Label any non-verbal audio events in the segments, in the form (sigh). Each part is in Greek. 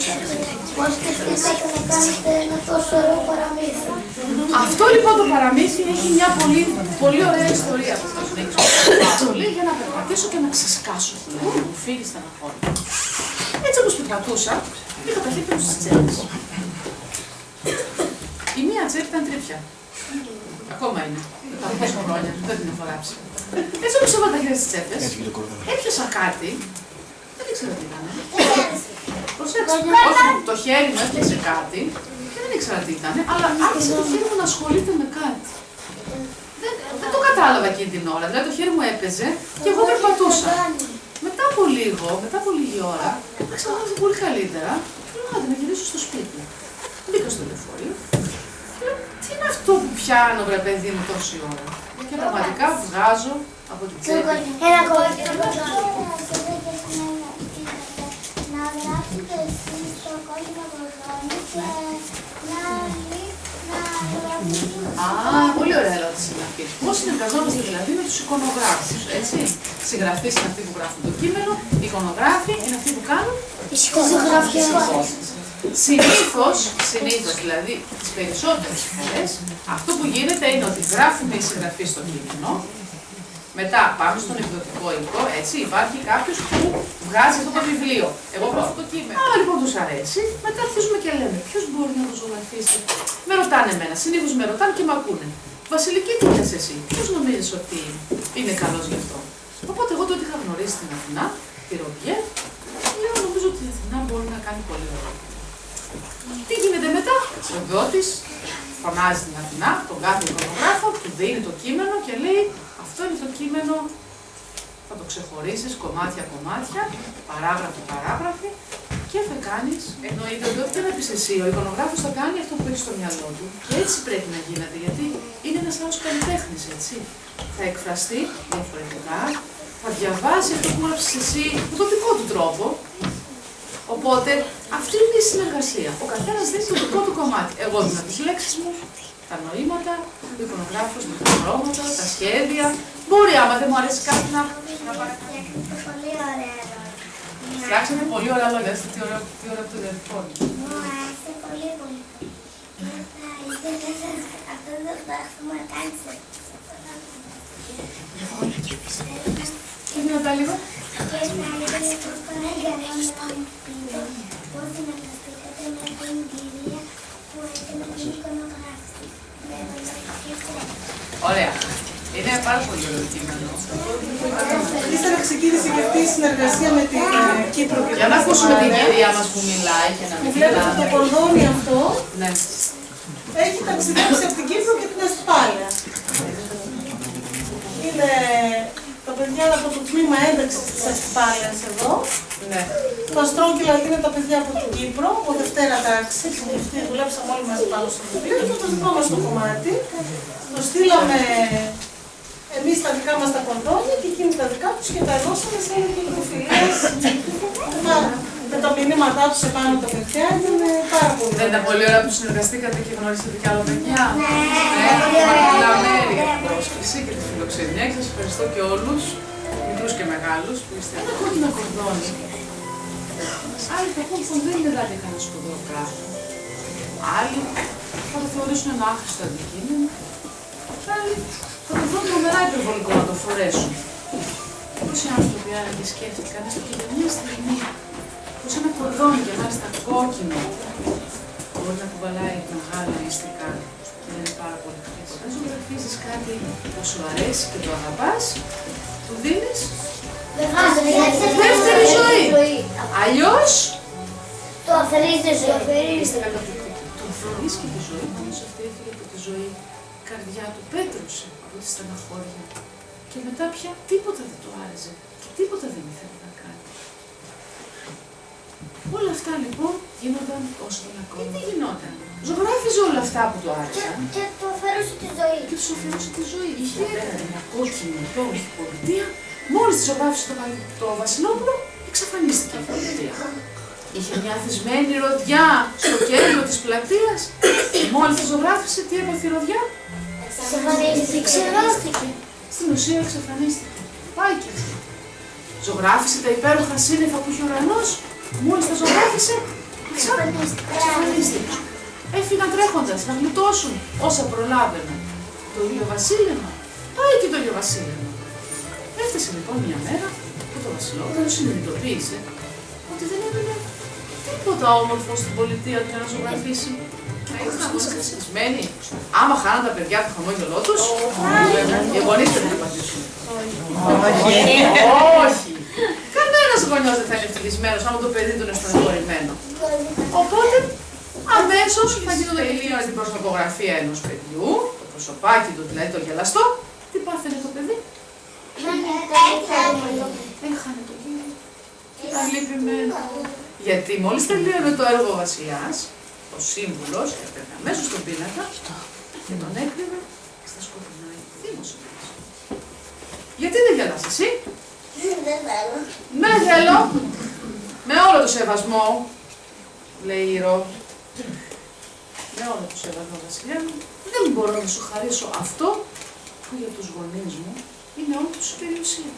ψάχνετε. Πώς σκεφτήκατε να κάνετε ένα τόσο ωραίο παραμύθι. Αυτό λοιπόν το παραμύθι έχει μια πολύ, πολύ ωραία ιστορία που θα σου δείξω. Πολύ για να περπατήσω και να ξεσκάσω. Μου φύγει στεναχώρη. Έτσι όπως περπατούσα, είχα τα χέρια μου στις τσέπες. Η μία τσέπη ήταν τρίπια. Ακόμα είναι. Τα πόσο χρόνια, δεν την έχω ράψει. Έτσι όπως έβαλα τα χέρια στις τσέπες, έπιασα κάτι, δεν ήξερα τι ήταν. Προσέξτε, όχι, το χέρι μου έπιασε κάτι και δεν ήξερα τι ήταν, αλλά άρχισε το χέρι μου να ασχολείται με κάτι. Δεν, δεν το κατάλαβα εκείνη την ώρα. Δηλαδή το χέρι μου έπαιζε και εγώ περπατούσα. Μετά από λίγο, μετά από λίγη ώρα, άρχισα να νιώθω πολύ καλύτερα και λέω άντε να γυρίσω στο σπίτι. Μπήκα στο λεωφορείο και λέω τι είναι αυτό που πιάνω βρε παιδί μου τόση ώρα; Και πραγματικά βγάζω από την τσέπη. Ένα κομμάτι. Να γράψετε εσείς το κόκκινο κορδόνι και να να γράψετε Α, πολύ ωραία ερώτηση είναι αυτή. Πώ συνεργαζόμαστε δηλαδή με τους εικονογράφους, έτσι. Συγγραφείς είναι αυτοί που γράφουν το κείμενο, οι εικονογράφοι είναι αυτοί που κάνουν Η σκοτογραφία. Συνήθως, συνήθως, δηλαδή τις περισσότερες φορές, αυτό που γίνεται είναι ότι γράφουμε οι συγγραφείς στο κείμενο, μετά πάμε στον εκδοτικό οίκο, έτσι, υπάρχει κάποιος που βγάζει αυτό το βιβλίο. Εγώ γράφω το κείμενο. Α, λοιπόν τους αρέσει, μετά αρχίζουμε και λέμε ποιος μπορεί να το ζωγραφίσει. Με ρωτάνε εμένα, συνήθως με ρωτάνε και με ακούνε. Βασιλική, τι λες εσύ, ποιος νομίζεις ότι είναι καλός γι' αυτό; Οπότε εγώ τότε είχα γνωρίσει την Αθηνά, τη Ρομπιέ, λέω νομίζω ότι η Αθηνά μπορεί να κάνει πολύ ωραία. Τι γίνεται μετά, ο εκδότη φωνάζει την Αθηνά, τον κάθε εικονογράφο, του δίνει το κείμενο και λέει αυτό είναι το κείμενο, θα το ξεχωρίσεις κομμάτια-κομμάτια, παράγραφη-παράγραφη και θα κάνεις, εννοείται ότι ό,τι και να πεις εσύ, ο εικονογράφος θα κάνει αυτό που έχει στο μυαλό του. Και έτσι πρέπει να γίνεται, γιατί είναι ένας άλλος καλλιτέχνης, έτσι. Θα εκφραστεί διαφορετικά, θα διαβάσει αυτό που έγραψες εσύ με τον δικό του τρόπο, Οπότε αυτή είναι η συνεργασία. Ο καθένας δίνει το δικό του κομμάτι. Εγώ δίνω τι λέξει μου, τα νοήματα, ο εικονογράφος με τα χρώματα, τα σχέδια. Μπορεί άμα δεν μου αρέσει κάτι να. να παρα- Πολύ ωραία ερώτηση. Φτιάξατε πολύ ωραία λόγια. Είστε τι ωραία, τι ωραία που το διατυπώνει. Μου άρεσε πολύ πολύ. Θα ήθελα αυτό το πράγμα να κάνεις έτσι. Τι δυνατά λίγο. Και θα ήθελα πώς παραγγελώνω πώς συνεργαστήκατε με την κυρία που έκανε την εικονογράφηση. Με βοηθήσατε. Ωραία. Είναι πάρα πολύ ωραίο το κείμενο. Ύστερα ξεκίνησε και αυτή η συνεργασία με την ε, Κύπρο και Για την να ακούσουμε την Αστυπάλαια. κυρία μας που μιλάει και να Που μην βλέπετε το μιλάμε. κορδόνι αυτό Ναι. έχει ταξιδέψει από την Κύπρο και την Αστυπάλαια. Είναι τα παιδιά από το τμήμα ένταξης της Αστυπάλαια εδώ. Ναι. Το Αστρόγγυλα είναι τα παιδιά από την Κύπρο, από Δευτέρα τάξη, που αυτοί δουλέψαμε όλοι μαζί πάνω στο βιβλίο. Και το δικό μας το κομμάτι. Το στείλαμε εμείς τα δικά μας τα κορδόνια και εκείνοι τα δικά τους και τα δώσαμε σε μικροφιλίε. με τα μηνύματά τους επάνω τα παιδιά ήταν πάρα πολύ. Δεν ήταν πολύ ωραία που συνεργαστήκατε και γνωρίσατε κι άλλα παιδιά. Ναι, Μαρτινά Μέρη για την πρόσκληση και τη φιλοξενία και σας ευχαριστώ και όλους, μικρού και μεγάλους, που είστε ένα κόκκινο κορδόνι. Άλλοι θα πούν πως δεν είναι δηλαδή κανένα σπουδαίο πράγμα. Άλλοι θα το θεωρήσουν ένα άχρηστο αντικείμενο. Άλλοι θα το βρουν τρομερά υπερβολικό να το φορέσουν. Πόσοι άνθρωποι άραγε σκέφτηκαν έστω και για μια στιγμή πως ένα κορδόνι και μάλιστα κόκκινο μπορεί να κουβαλάει μεγάλα μυστικά και να είναι πάρα πολύ χρήσιμο. Αν ζωγραφίζεις κάτι που σου αρέσει και το αγαπάς, του δίνεις δεύτερη ζωή. Αλλιώς, Το αφαιρίζει ζωή. είστε καταπληκτικοί. Του αφαιρείς και τη ζωή, όμως αυτή έφυγε από τη ζωή. Η καρδιά του πέτρωσε από τη στεναχώρια. Και μετά πια τίποτα δεν του άρεσε και τίποτα δεν ήθελε να κάνει. Όλα αυτά λοιπόν γίνονταν όσο τον ακόμα. Και τι γινόταν; Ζωγράφιζε όλα αυτά που του άρεσαν Και το αφαιρούσε τη ζωή. και τους αφαιρούσε τη ζωή. Είχε απέναντι μια κόκκινη υπόγειη πολιτεία. Μόλις τη ζωγράφισε το, Βα- το Βασιλόπουλο, εξαφανίστηκε η πολιτεία. Είχε μια θυσμένη ροδιά στο κέντρο της πλατείας. Μόλις τη ζωγράφισε, τι έπαθε η ροδιά; Εξαφανίστηκε. Ξεράστηκε. Στην ουσία εξαφανίστηκε. Πάει και αυτή. Ζωγράφισε τα υπέροχα σύννεφα που είχε ο ουρανό. Μόλις τα ζωγράφισε, εξαφανίστηκαν. Έφυγαν τρέχοντας να γλιτώσουν όσα προλάβαιναν. Το ηλιοβασίλεμα πάει και το ηλιοβασίλεμα. Έφτασε λοιπόν μια μέρα που το Βασιλόπουλος συνειδητοποίησε ότι δεν έμεινε τίποτα όμορφος στην πολιτεία του για να ζωγραφίσει. Ήταν καθυστερισμένοι. Άμα χάναν τα παιδιά το χαμόγελό τους, οι γονείς δεν θα απαντήσουν. Όχι. Κανένας γονιός δεν θα είναι ευτυχισμένος άμα το παιδί του είναι στεναχωρημένο. Οπότε αμέσω θα γινόταν και την προσωπογραφία ενός παιδιού, το προσωπάκι του δηλαδή το γελαστό. Τι πάθαινε το παιδί, έχανε το γύρο. Ήταν λυπημένο. Γιατί μόλις τελείωνε το έργο ο βασιλιάς, ο σύμβουλος έπαιρνε αμέσως τον πίνακα και τον έκρυβε στα σκοτεινά θύμωσε. Γιατί δεν γελάς εσύ, Ναι, θέλω. Με όλο το σεβασμό, λέει η Ρο. Με όλο το σεβασμό, βασιλιά μου, δεν μπορώ να σου χαρίσω αυτό που για τους γονείς μου είναι όλη τους η περιουσία.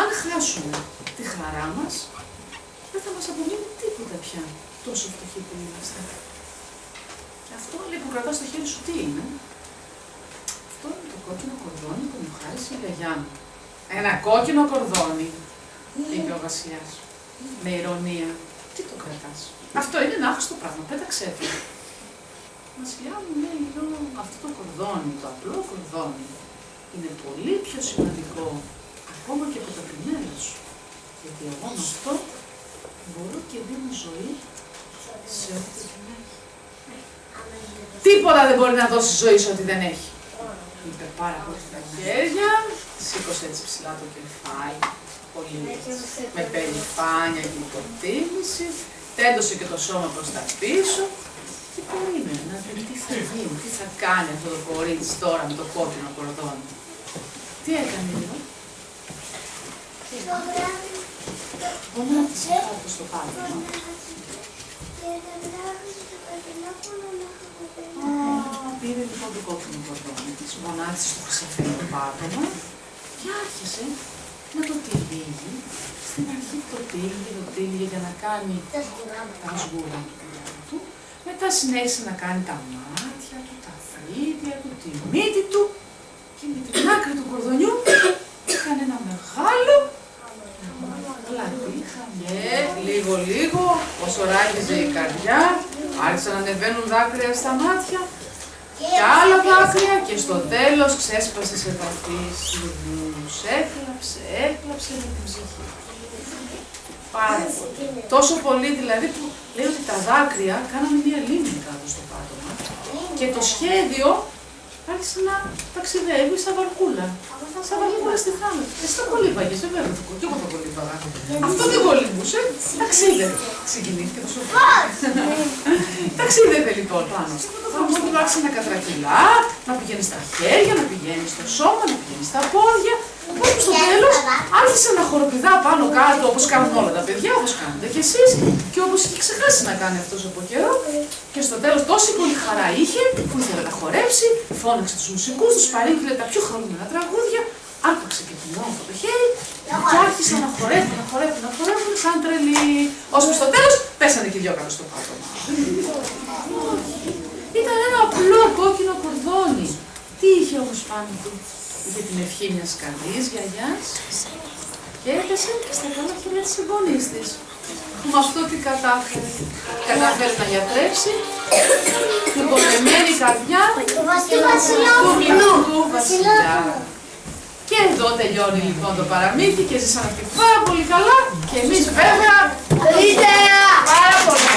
Αν χάσουμε τη χαρά μας, δεν θα μας απομείνει τίποτα πια, τόσο φτωχοί που είμαστε. Αυτό λέει που κρατάς στο χέρι σου τι είναι; Αυτό είναι το κόκκινο κορδόνι που μου χάρισε η γιαγιά μου. Ένα κόκκινο κορδόνι, είπε ο βασιλιάς. Με ηρωνία. Τι το κρατάς; Αυτό είναι ένα άχρηστο πράγμα. Πέταξε το. Βασιλιά μου λέει, λέω, αυτό το κορδόνι, το απλό κορδόνι, είναι πολύ πιο σημαντικό ακόμα και από τα πινέλα σου. Γιατί εγώ με αυτό μπορώ και δίνω ζωή σε ό,τι δεν έχει. Τίποτα δεν μπορεί να δώσει ζωή σε ό,τι δεν έχει. Είπε πάρα πολύ στα χέρια, σήκωσε έτσι ψηλά το κεφάλι, πολύ με περηφάνεια και υποτίμηση, τέντωσε και το σώμα προς τα πίσω και περίμενε να δει τι θα γίνει, τι θα κάνει αυτό το κορίτσι τώρα με το κόκκινο κορδόνι. Τι έκανε λίγο, γονάτισε κάτω στο πάτωμα. Α, Πήρε λοιπόν το κόκκινο κορδόνι της, γονάτισε στο χρυσαφένιο πάτωμα και άρχισε να το τυλίγει. Στην αρχή το τύλιγε, το τύλιγε για να κάνει τα σγούρα του παιδιού του. Μετά συνέχισε να κάνει τα μάτια του, τα φρύδια του, τη μύτη του και με την άκρη του κορδονιού έκανε ένα μεγάλο πλατή χαμιέ, λίγο λίγο, όσο ράγιζε η καρδιά, άρχισαν να ανεβαίνουν δάκρυα στα μάτια και άλλα δάκρυα και στο τέλος ξέσπασε σε βαθύ σιγμούς. Έκλαψε, έκλαψε με την ψυχή. Πάρα πολύ. Τόσο πολύ δηλαδή που λέει ότι τα δάκρυα κάνανε μία λίμνη κάτω στο πάτωμα και το σχέδιο άρχισε να ταξιδεύει σαν βαρκούλα. Σαν βαρκούλα στη θάλασσα. Εσύ τα κολύμπαγες, βέβαια, και εγώ τα κολύμπαγα. Αυτό δεν κολύμπουσε, ταξίδευε. Συγκινήθηκε το σοφά. (laughs) Ταξίδευε λοιπόν πάνω. Όμως του άρχισε να κατρακυλά, να πηγαίνει στα χέρια, να πηγαίνει στο σώμα, να πηγαίνει στα πόδια. Όπου στο τέλος άρχισε να χοροπηδά πάνω κάτω όπως κάνουν όλα τα παιδιά, όπως κάνετε κι εσείς και όπως είχε ξεχάσει να κάνει αυτός από καιρό. Και στο τέλος τόση πολύ χαρά είχε που ήθελε να χορέψει, φώναξε τους μουσικούς, τους παρήγγειλε τα πιο χαρούμενα τραγούδια, άρπαξε και την όμορφο το χέρι και άρχισε να χορεύει, να χορεύει, να χορεύει σαν τρελή. Ώσπου στο τέλος πέσανε και οι δυο κάτω στο πάτωμα. Ήταν ένα απλό κόκκινο κορδόνι. Τι είχε όμως πάνω του; Είχε την ευχή μιας καλής γιαγιάς και έπεσε στα καλά χέρια της συγγονής της. Που με αυτό τι κατάφερε. Κατάφερε να γιατρέψει την πονεμένη καρδιά του μικρού βασιλιά. Και εδώ τελειώνει λοιπόν το παραμύθι και ζήσαμε και πάρα πολύ καλά και εμείς βέβαια ήτερα πάρα πολύ.